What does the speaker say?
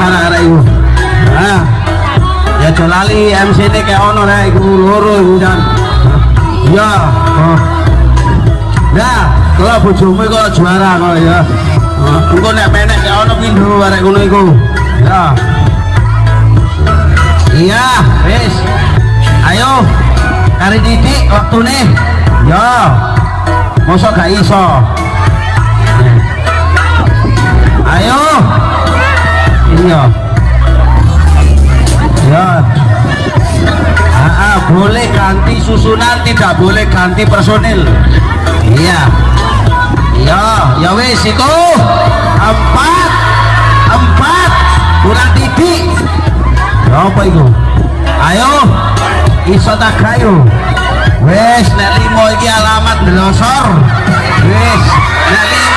arek-arek iku. Nah. Ya aja lali MC-ne kaya ono rek iku loro iku jan. Ya. Nah, oh. kalau bojomu kok juara kok ya. Oh, engko nek penek kaya ono pindho arek ngono iku. Ya. Iya, wis. Ayo. Kari titik waktu nih. Ya. Mosok gak iso. Ya ah, ah, boleh ganti susunan tidak boleh ganti personil. Iya. Iya ya wis itu. Empat. Empat. Kurang titik. Apa itu? Ayo. Iso tak gayo? Wis nek limo iki alamat delosor wis nek